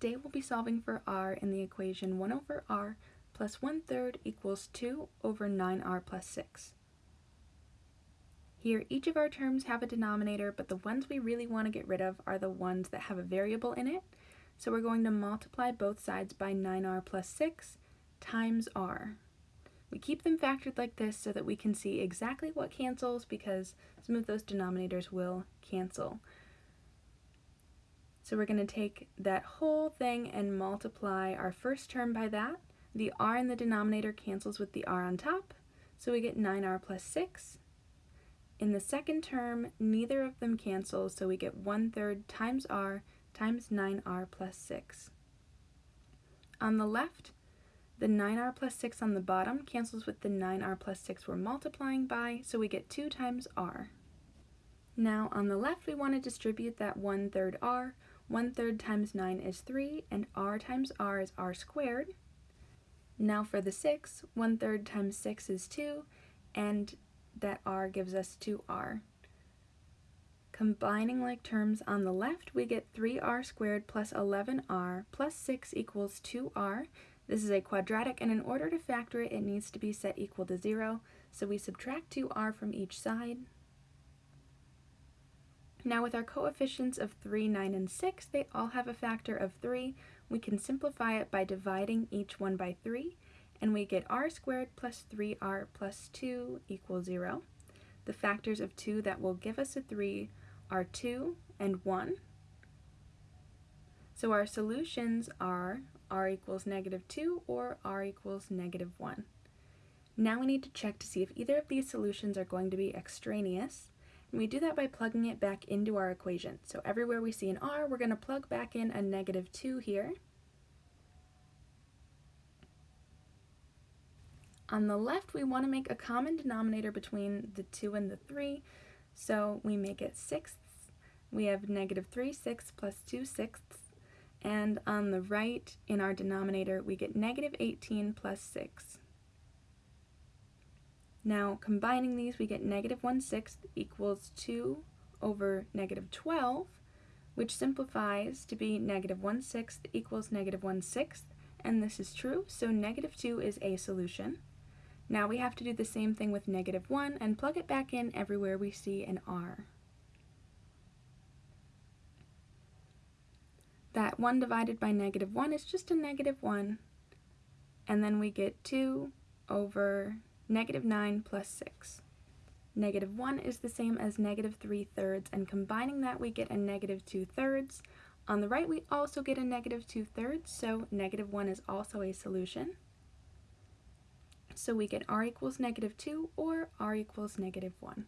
Today we'll be solving for r in the equation 1 over r plus 1 third equals 2 over 9r plus 6. Here each of our terms have a denominator, but the ones we really want to get rid of are the ones that have a variable in it. So we're going to multiply both sides by 9r plus 6 times r. We keep them factored like this so that we can see exactly what cancels because some of those denominators will cancel. So we're going to take that whole thing and multiply our first term by that. The r in the denominator cancels with the r on top, so we get 9r plus 6. In the second term, neither of them cancel, so we get 1 third times r times 9r plus 6. On the left, the 9r plus 6 on the bottom cancels with the 9r plus 6 we're multiplying by, so we get 2 times r. Now on the left we want to distribute that 1 third r, 1 third times 9 is 3, and r times r is r squared. Now for the 6, 1 third times 6 is 2, and that r gives us 2r. Combining like terms on the left, we get 3r squared plus 11r plus 6 equals 2r. This is a quadratic, and in order to factor it, it needs to be set equal to 0, so we subtract 2r from each side. Now with our coefficients of 3, 9, and 6, they all have a factor of 3. We can simplify it by dividing each one by 3, and we get r squared plus 3r plus 2 equals 0. The factors of 2 that will give us a 3 are 2 and 1. So our solutions are r equals negative 2 or r equals negative 1. Now we need to check to see if either of these solutions are going to be extraneous. And we do that by plugging it back into our equation. So everywhere we see an r, we're going to plug back in a negative 2 here. On the left, we want to make a common denominator between the 2 and the 3, so we make it sixths. We have negative 3 sixths plus 2 sixths, and on the right, in our denominator, we get negative 18 plus 6. Now combining these we get negative 1 sixth equals 2 over negative 12 which simplifies to be negative 1 sixth equals negative 1 sixth and this is true so negative 2 is a solution. Now we have to do the same thing with negative 1 and plug it back in everywhere we see an r. That 1 divided by negative 1 is just a negative 1 and then we get 2 over negative 9 plus 6. Negative 1 is the same as negative 3 thirds, and combining that we get a negative 2 thirds. On the right we also get a negative 2 thirds, so negative 1 is also a solution. So we get r equals negative 2 or r equals negative 1.